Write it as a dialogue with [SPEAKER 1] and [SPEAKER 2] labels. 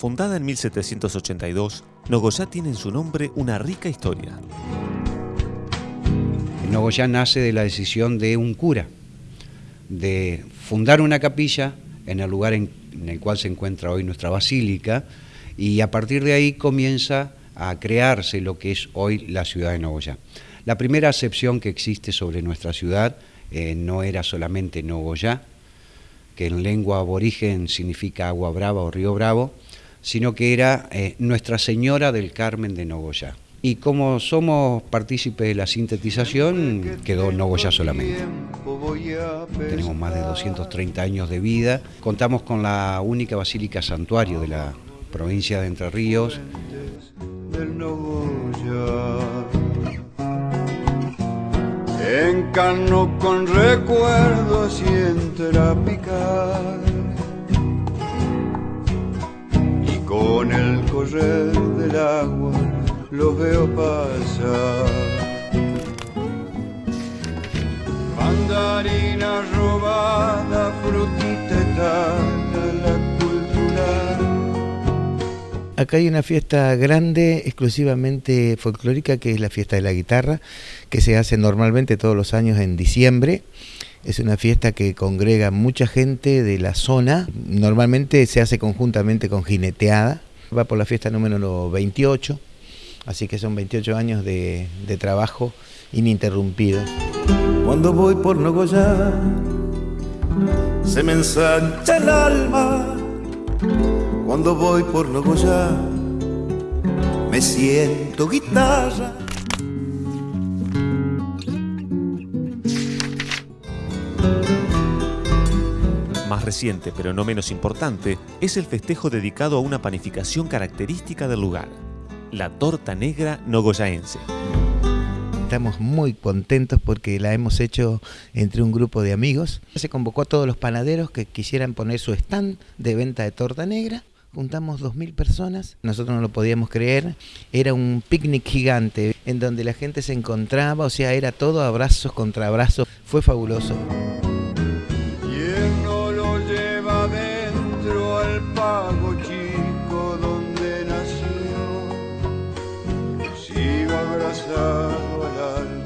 [SPEAKER 1] Fundada en 1782, Nogoyá tiene en su nombre una rica historia.
[SPEAKER 2] Nogoyá nace de la decisión de un cura de fundar una capilla en el lugar en, el cual se encuentra hoy nuestra basílica y a partir de ahí comienza a crearse lo que es hoy la ciudad de Nogoyá. La primera acepción que existe sobre nuestra ciudad eh, no era solamente Nogoyá, que en lengua aborigen significa agua brava o río bravo, sino que era eh, Nuestra Señora del Carmen de Nogoyá. Y como somos partícipes de la sintetización, quedó Nogoyá solamente. Tenemos más de 230 años de vida. Contamos con la única basílica santuario de la provincia de Entre Ríos.
[SPEAKER 3] Encano con recuerdos y entra picar. Correr del agua lo veo pasar. Mandarina robada, frutita la cultural.
[SPEAKER 4] Acá hay una fiesta grande, exclusivamente folclórica, que es la fiesta de la guitarra, que se hace normalmente todos los años en diciembre. Es una fiesta que congrega mucha gente de la zona. Normalmente se hace conjuntamente con jineteada. Va por la fiesta número 28 Así que son 28 años de, trabajo ininterrumpido.
[SPEAKER 3] Cuando voy por Nogoyá, se me ensancha el alma. Cuando voy por Nogoyá, me siento guitarra.
[SPEAKER 1] Más reciente, pero no menos importante, es el festejo dedicado a una panificación característica del lugar la torta negra nogoyaense.
[SPEAKER 4] Estamos muy contentos porque la hemos hecho entre un grupo de amigos. Se convocó a todos los panaderos que quisieran poner su stand de venta de torta negra. Juntamos 2.000 personas, nosotros no lo podíamos creer, era un picnic gigante en donde la gente se encontraba, o sea, era todo abrazos contra abrazos, fue fabuloso. Seigneur.